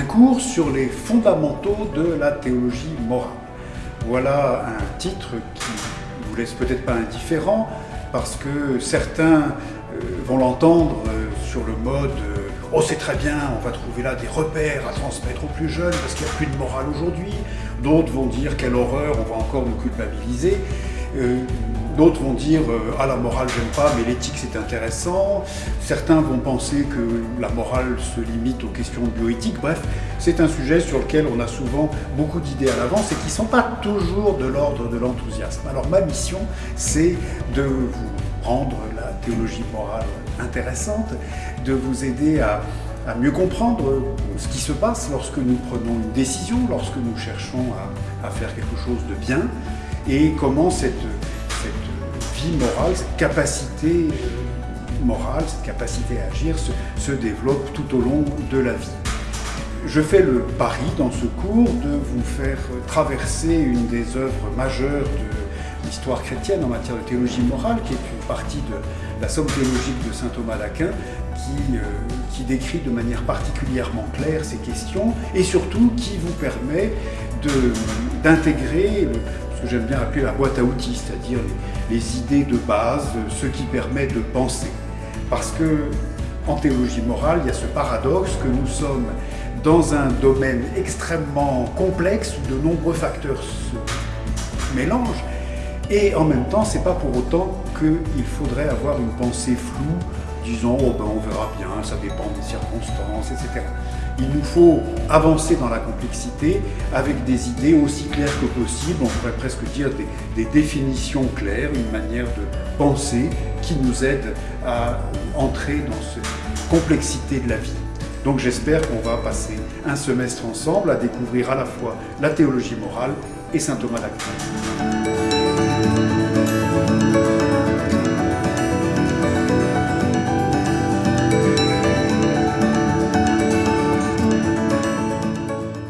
cours sur les fondamentaux de la théologie morale. Voilà un titre qui ne vous laisse peut-être pas indifférent, parce que certains euh, vont l'entendre euh, sur le mode euh, Oh c'est très bien, on va trouver là des repères à transmettre aux plus jeunes parce qu'il n'y a plus de morale aujourd'hui ». D'autres vont dire « Quelle horreur, on va encore nous culpabiliser ». D'autres vont dire euh, Ah, la morale, j'aime pas, mais l'éthique, c'est intéressant. Certains vont penser que la morale se limite aux questions de bioéthique. Bref, c'est un sujet sur lequel on a souvent beaucoup d'idées à l'avance et qui ne sont pas toujours de l'ordre de l'enthousiasme. Alors, ma mission, c'est de vous rendre la théologie morale intéressante, de vous aider à, mieux comprendre ce qui se passe lorsque nous prenons une décision, lorsque nous cherchons à faire quelque chose de bien, et comment cette morale, cette capacité morale, cette capacité à agir se, développe tout au long de la vie. Je fais le pari dans ce cours de vous faire traverser une des œuvres majeures de l'histoire chrétienne en matière de théologie morale, qui est une partie de la somme théologique de saint Thomas d'Aquin, qui, euh, qui décrit de manière particulièrement claire ces questions et surtout qui vous permet d'intégrer que j'aime bien appeler la boîte à outils, c'est-à-dire les, idées de base, ce qui permet de penser. Parce que en théologie morale, il y a ce paradoxe que nous sommes dans un domaine extrêmement complexe où de nombreux facteurs se mélangent et en même temps, c'est pas pour autant qu'il faudrait avoir une pensée floue disant oh ben on verra bien, ça dépend des circonstances, etc. Il nous faut avancer dans la complexité avec des idées aussi claires que possible, on pourrait presque dire des, définitions claires, une manière de penser qui nous aide à entrer dans cette complexité de la vie. Donc j'espère qu'on va passer un semestre ensemble à découvrir à la fois la théologie morale et saint Thomas d'Aquin.